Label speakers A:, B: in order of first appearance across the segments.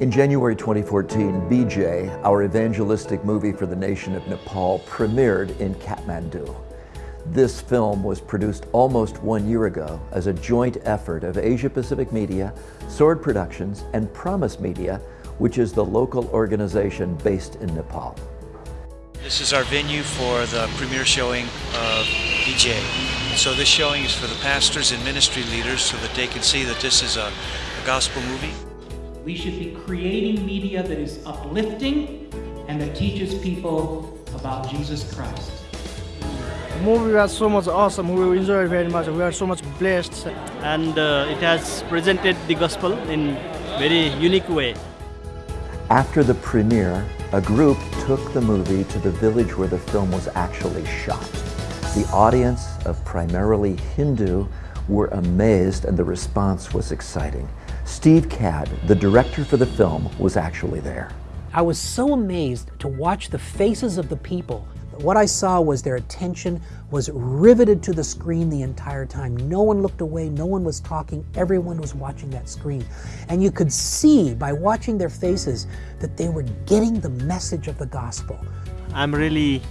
A: In January 2014, BJ, our evangelistic movie for the nation of Nepal, premiered in Kathmandu. This film was produced almost one year ago as a joint effort of Asia Pacific Media, Sword Productions, and Promise Media, which is the local organization based in Nepal.
B: This is our venue for the premiere showing of BJ. So this showing is for the pastors and ministry leaders so that they can see that this is a, a gospel movie.
C: We should be creating media that is uplifting and that teaches people about Jesus Christ.
D: The movie was so much awesome. We enjoyed very much. We are so much blessed.
E: And uh, it has presented the gospel in very unique way.
A: After the premiere, a group took the movie to the village where the film was actually shot. The audience of primarily Hindu were amazed and the response was exciting. Steve Cadd, the director for the film, was actually there.
F: I was so amazed to watch the faces of the people. What I saw was their attention was riveted to the screen the entire time. No one looked away, no one was talking, everyone was watching that screen. And you could see by watching their faces that they were getting the message of the gospel.
E: I'm really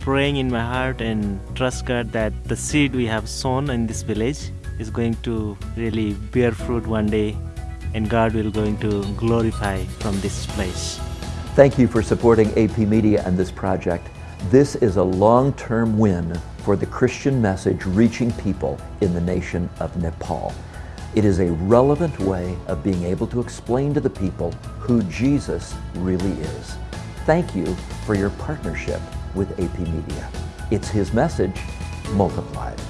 E: praying in my heart and trust God that the seed we have sown in this village is going to really bear fruit one day and God will going to glorify from this place.
A: Thank you for supporting AP Media and this project. This is a long-term win for the Christian message reaching people in the nation of Nepal. It is a relevant way of being able to explain to the people who Jesus really is. Thank you for your partnership with AP Media. It's His message multiplied.